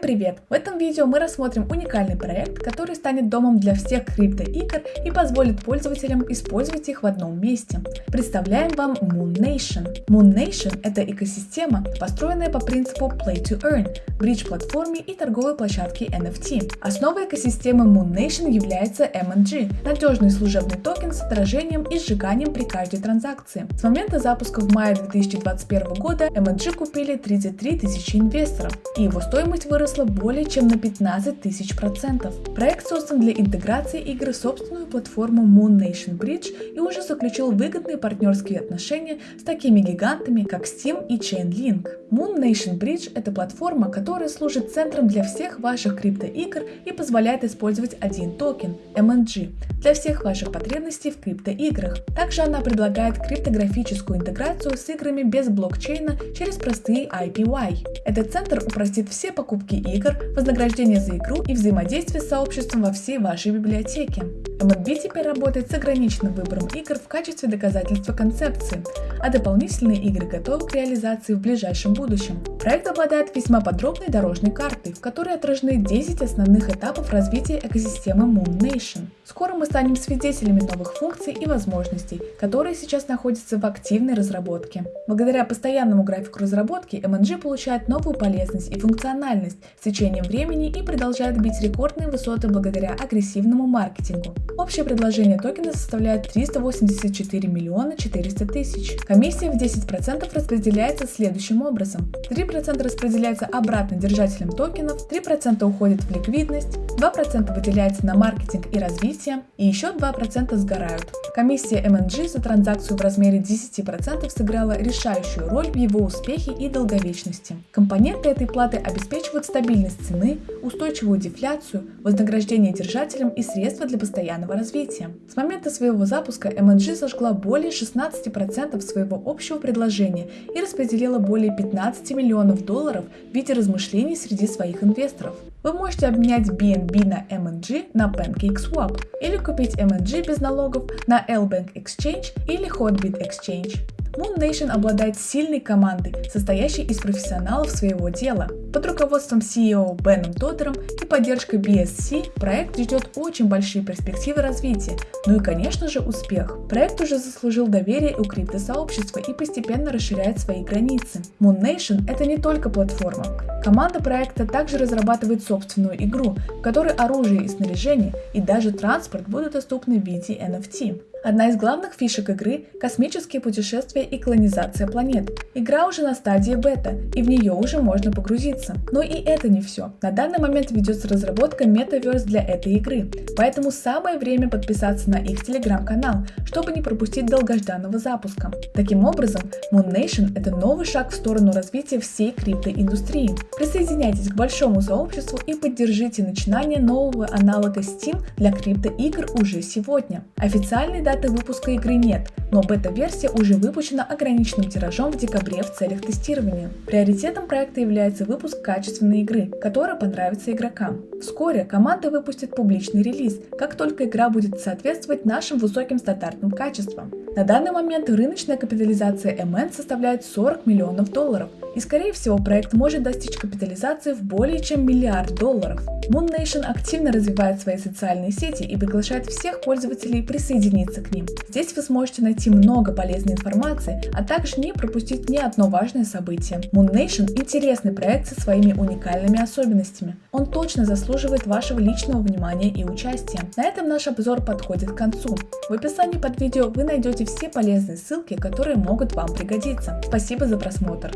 привет! В этом видео мы рассмотрим уникальный проект, который станет домом для всех криптоигр и позволит пользователям использовать их в одном месте. Представляем вам Moon Nation. Moon Nation – это экосистема, построенная по принципу Play to Earn, бридж-платформе и торговой площадке NFT. Основой экосистемы Moon Nation является MNG – надежный служебный токен с отражением и сжиганием при каждой транзакции. С момента запуска в мае 2021 года MNG купили 33 тысячи инвесторов и его стоимость выросла более чем на 15 тысяч процентов. Проект создан для интеграции игры в собственную платформу Moon Nation Bridge и уже заключил выгодные партнерские отношения с такими гигантами, как Steam и Chainlink. Moon Nation Bridge – это платформа, которая служит центром для всех ваших криптоигр и позволяет использовать один токен – MNG для всех ваших потребностей в криптоиграх. Также она предлагает криптографическую интеграцию с играми без блокчейна через простые IPY. Этот центр упростит все покупки игр, вознаграждение за игру и взаимодействие с сообществом во всей вашей библиотеке. MNB теперь работает с ограниченным выбором игр в качестве доказательства концепции, а дополнительные игры готовы к реализации в ближайшем будущем. Проект обладает весьма подробной дорожной картой, в которой отражены 10 основных этапов развития экосистемы Moon Nation. Скоро мы станем свидетелями новых функций и возможностей, которые сейчас находятся в активной разработке. Благодаря постоянному графику разработки MNG получает новую полезность и функциональность с течением времени и продолжает бить рекордные высоты благодаря агрессивному маркетингу. Общее предложение токена составляет 384 миллиона 400 тысяч. Комиссия в 10% распределяется следующим образом. 3% распределяется обратно держателям токенов, 3% уходит в ликвидность, 2% выделяется на маркетинг и развитие, и еще 2% сгорают. Комиссия MNG за транзакцию в размере 10% сыграла решающую роль в его успехе и долговечности. Компоненты этой платы обеспечивают стабильность цены, устойчивую дефляцию, вознаграждение держателям и средства для постоянного развития. С момента своего запуска MNG сожгла более 16% своего общего предложения и распределила более 15 миллионов долларов в виде размышлений среди своих инвесторов. Вы можете обменять BNB на MNG на PancakeSwap или купить MNG без налогов на LBank Exchange или Hotbit Exchange. Moon Nation обладает сильной командой, состоящей из профессионалов своего дела. Под руководством CEO Беном Тодером и поддержкой BSC проект ждет очень большие перспективы развития, ну и конечно же успех. Проект уже заслужил доверие у криптосообщества и постепенно расширяет свои границы. Moon Nation это не только платформа. Команда проекта также разрабатывает собственную игру, в которой оружие и снаряжение и даже транспорт будут доступны в виде NFT. Одна из главных фишек игры – космические путешествия и колонизация планет. Игра уже на стадии бета, и в нее уже можно погрузиться. Но и это не все. На данный момент ведется разработка Metaverse для этой игры, поэтому самое время подписаться на их телеграм-канал, чтобы не пропустить долгожданного запуска. Таким образом, Moon Nation – это новый шаг в сторону развития всей криптоиндустрии. Присоединяйтесь к большому сообществу и поддержите начинание нового аналога Steam для криптоигр уже сегодня. Официальный даты выпуска игры нет, но бета-версия уже выпущена ограниченным тиражом в декабре в целях тестирования. Приоритетом проекта является выпуск качественной игры, которая понравится игрокам. Вскоре команда выпустит публичный релиз, как только игра будет соответствовать нашим высоким стандартным качествам. На данный момент рыночная капитализация MN составляет 40 миллионов долларов, и скорее всего проект может достичь капитализации в более чем миллиард долларов. Moon Nation активно развивает свои социальные сети и приглашает всех пользователей присоединиться к ним. Здесь вы сможете найти много полезной информации, а также не пропустить ни одно важное событие. Moon Nation – интересный проект со своими уникальными особенностями. Он точно заслуживает вашего личного внимания и участия. На этом наш обзор подходит к концу. В описании под видео вы найдете все полезные ссылки, которые могут вам пригодиться. Спасибо за просмотр.